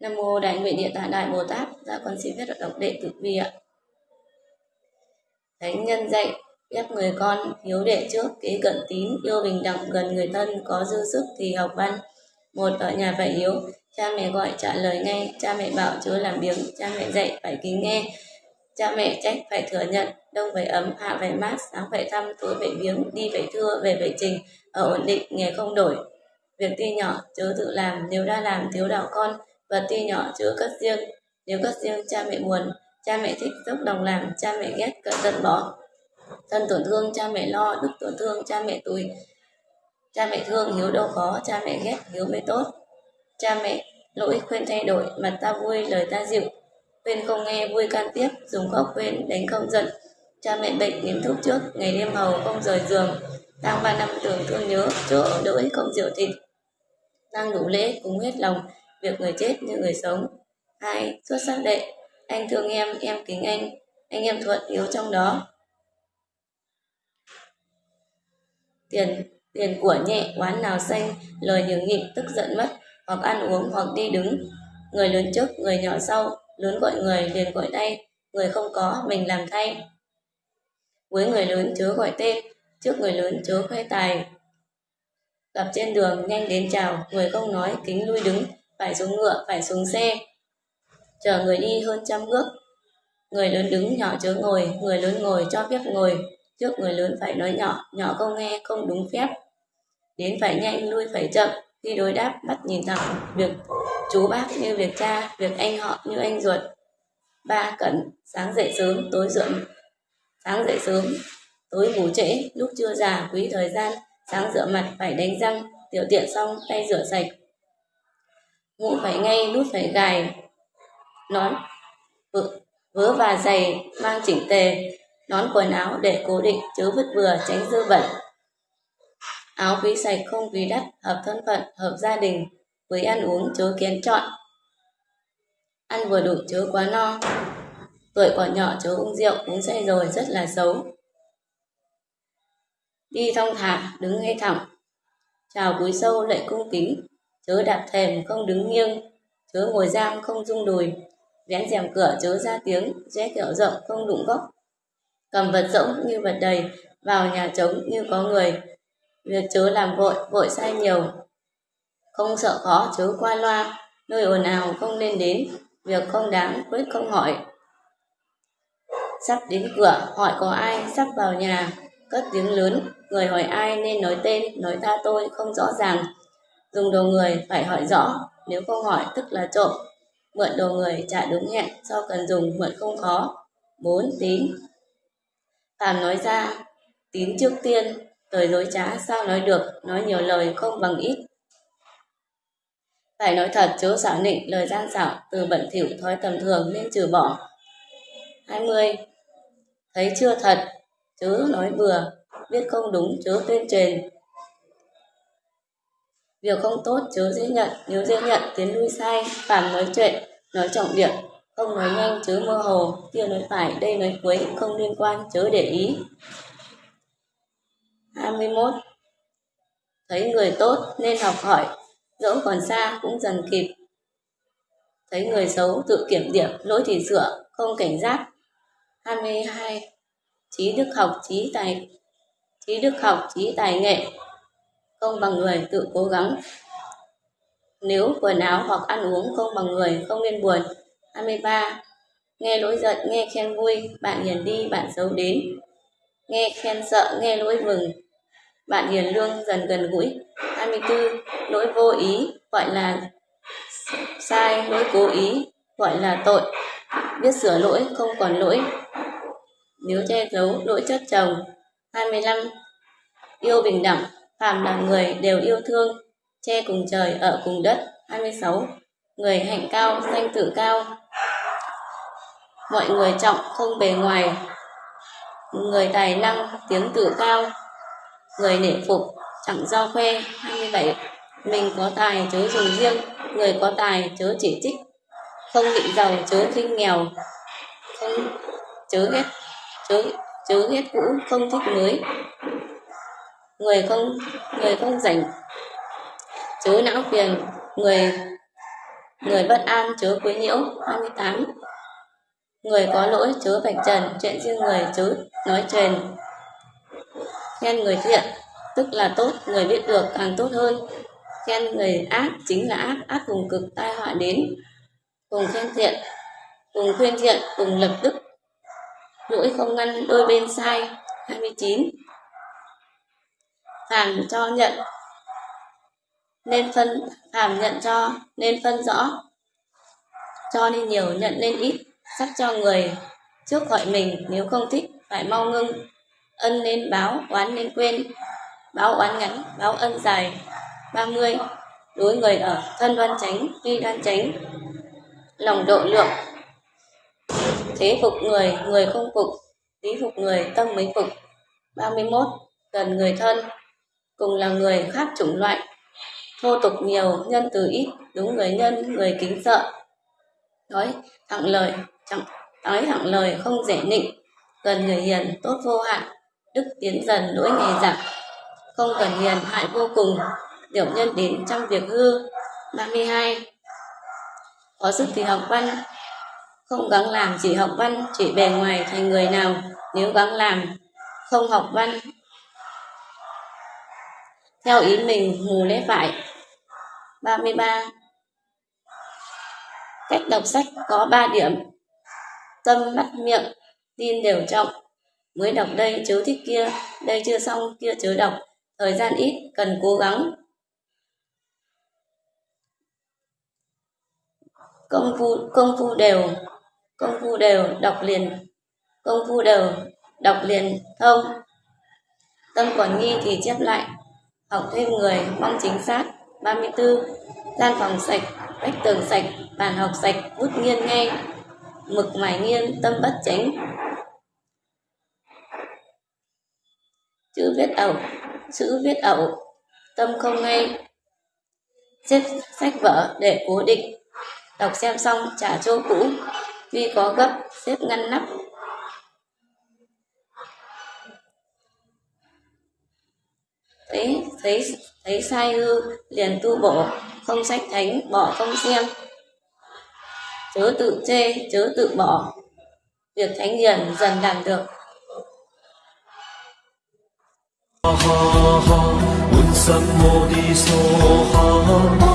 Nam mô Đại Nguyện Địa Tạng Đại Bồ Tát. Dạ con xin viết đọc đệ tử vi ạ. Thánh nhân dạy ép người con hiếu đệ trước, kế cận tín, yêu bình đẳng, gần người thân, có dư sức thì học văn một, ở nhà phải hiếu cha mẹ gọi trả lời ngay, cha mẹ bảo chớ làm biếng, cha mẹ dạy phải kính nghe cha mẹ trách phải thừa nhận đông phải ấm hạ phải mát sáng phải thăm tối phải viếng đi phải thưa về phải trình ở ổn định nghề không đổi. Việc ti nhỏ chớ tự làm nếu đã làm thiếu đạo con vật ti nhỏ chớ cất riêng. Nếu cất riêng cha mẹ buồn cha mẹ thích dốc đồng làm cha mẹ ghét cận tận bỏ. Thân tổn thương cha mẹ lo đức tổn thương cha mẹ tùy, cha mẹ thương hiếu đâu khó cha mẹ ghét hiếu mới tốt. Cha mẹ lỗi khuyên thay đổi mặt ta vui lời ta dịu khuyên không nghe, vui can tiếp, dùng khóc khuyên đánh không giận. Cha mẹ bệnh nếm thuốc trước, ngày đêm hầu không rời giường. Đang ba năm tưởng thương nhớ, chỗ ở đỗi không rượu thịt. Đang đủ lễ cùng hết lòng, việc người chết như người sống. Hai xuất sắc đệ, anh thương em em kính anh anh em thuận yếu trong đó. Tiền tiền của nhẹ oán nào xanh, lời nhường nhịn, tức giận mất, hoặc ăn uống, hoặc đi đứng. Người lớn trước, người nhỏ sau lớn gọi người liền gọi tay. Người không có, mình làm thay. Với người lớn, chớ gọi tên. Trước người lớn, chớ khoe tài. Gặp trên đường, nhanh đến chào. Người không nói, kính lui đứng. Phải xuống ngựa, phải xuống xe. Chờ người đi hơn trăm bước. Người lớn đứng, nhỏ chớ ngồi. Người lớn ngồi, cho phép ngồi. Trước người lớn phải nói nhỏ. Nhỏ không nghe, không đúng phép. Đến phải nhanh, lui phải chậm. Khi đối đáp, mắt nhìn thẳng việc chú bác như việc cha việc anh họ như anh ruột. Ba cẩn sáng dậy sớm tối dưỡng sáng dậy sớm tối ngủ trễ lúc chưa già quý thời gian sáng rửa mặt phải đánh răng tiểu tiện xong tay rửa sạch. Ngủ phải ngay nút phải gài nón vớ, vớ và giày mang chỉnh tề nón quần áo để cố định chớ vứt vừa tránh dư bẩn. Áo quý sạch không quý đắt hợp thân phận hợp gia đình với ăn uống, chớ kén chọn. Ăn vừa đủ, chớ quá no. Tuổi còn nhỏ, chớ uống rượu, uống say rồi, rất là xấu. Đi thong thả, đứng ngay thẳng chào cúi sâu lệ cung kính. Chớ đạp thềm, không đứng nghiêng. Chớ ngồi giam không rung đùi. Vén rèm cửa, chớ ra tiếng. Rẽ kẹo rộng, không đụng góc. Cầm vật rỗng như vật đầy, vào nhà trống như có người. Việc chớ làm vội vội sai nhiều không sợ khó, chớ qua loa. Nơi ồn ào không nên đến. Việc không đáng, quyết không hỏi. Sắp đến cửa, hỏi có ai, sắp vào nhà. Cất tiếng lớn, người hỏi ai nên nói tên, nói ta tôi, không rõ ràng. Dùng đồ người phải hỏi rõ, nếu không hỏi tức là trộm. Mượn đồ người trả đúng hẹn do cần dùng mượn không khó. Bốn, tín. Phàm nói ra, tín trước tiên lời dối trá sao nói được, nói nhiều lời không bằng ít phải nói thật chớ xảo nịnh lời gian xảo từ bẩn thỉu thói tầm thường nên trừ bỏ 20. Thấy chưa thật chớ nói vừa, biết không đúng chớ tuyên truyền việc không tốt chớ dễ nhận, nếu dễ nhận tiến lui sai phản nói chuyện, nói trọng điểm không nói nhanh chớ mơ hồ kia nói phải, đây nói cuối, không liên quan chớ để ý 21 thấy người tốt nên học hỏi dẫu còn xa cũng dần kịp. Thấy người xấu tự kiểm điểm, lỗi thì sửa không cảnh giác. 22 trí đức học, trí tài, trí đức học, trí tài nghệ. Không bằng người, tự cố gắng. Nếu quần áo hoặc ăn uống không bằng người, không nên buồn. 23 nghe lỗi giận, nghe khen vui. Bạn hiền đi, bạn xấu đến. Nghe khen sợ, nghe lỗi mừng. Bạn hiền lương, dần gần gũi. 24 lỗi vô ý, gọi là sai, lỗi cố ý, gọi là tội. Biết sửa lỗi, không còn lỗi. Nếu che giấu lỗi chất chồng. 25 yêu bình đẳng. Phàm là người đều yêu thương, che cùng trời, ở cùng đất. 26 người hạnh cao danh tự cao. Mọi người trọng, không bề ngoài. Người tài năng, tiếng tự cao. Người nể phục chẳng do khoe 27 mình có tài chớ dùng riêng, người có tài chớ chỉ trích, không định giàu chớ khinh nghèo, không chớ ghét, chớ chớ ghét cũ, không thích mới. Người không người không rảnh, chớ não phiền, người người bất an chớ quấy nhiễu. 28 người có lỗi chớ vạch trần, chuyện riêng người chớ nói truyền khen người thiện tức là tốt, người biết được càng tốt hơn. Khen người ác chính là ác ác cùng cực tai họa đến. Cùng khen thiện, cùng khuyên thiện, cùng lập đức. Lỗi không ngăn đôi bên sai. 29 phàm cho nhận, nên phân, phàm nhận cho nên phân rõ. Cho nên nhiều, nhận nên ít. Sắc cho người trước gọi mình, nếu không thích, phải mau ngưng. Ân nên báo, oán nên quên báo oán ngắn, báo ân dài. 30 đối người ở, thân đoan chánh, tuy đoan chánh. Lòng độ lượng. Thế phục người người không phục. Lý phục người, tâm mới phục. 31 gần người thân. Cùng là người khác chủng loại. Thô tục nhiều, nhân từ ít. Đúng người nhân, người kính sợ. Nói thẳng lời, chẳng, nói thẳng lời không dễ nịnh. Gần người hiền, tốt vô hạn. Đức tiến dần, lỗi ngày giảm không cần hiền, hại vô cùng. Tiểu nhân đến trong việc hư. 32 có sức thì học văn. Không gắng làm, chỉ học văn, chỉ bề ngoài thành người nào. Nếu gắng làm, không học văn. Theo ý mình mù lẽ phải. 33 cách đọc sách có 3 điểm. Tâm, mắt, miệng, tin đều trọng. Mới đọc đây, chớ thích kia. Đây chưa xong, kia chớ đọc thời gian ít, cần cố gắng. Công phu công phu đều, công phu đều đọc liền, công phu đều đọc liền thông. Tâm còn nghi thì chép lại, học thêm người, mong chính xác. 34 gian phòng sạch, vách tường sạch, bàn học sạch, bút nghiêng ngay mực mài nghiêng, tâm bất chánh. Chữ viết ẩu chữ viết ẩu, tâm không ngay xếp sách vở để cố định, đọc xem xong trả chỗ cũ tuy có gấp, xếp ngăn nắp. Thấy thấy thấy sai hư, liền tu bổ, không sách thánh, bỏ không xem. Chớ tự chê, chớ tự bỏ. Việc thánh hiền dần làm được. ha ha ha 满心我的梭哈。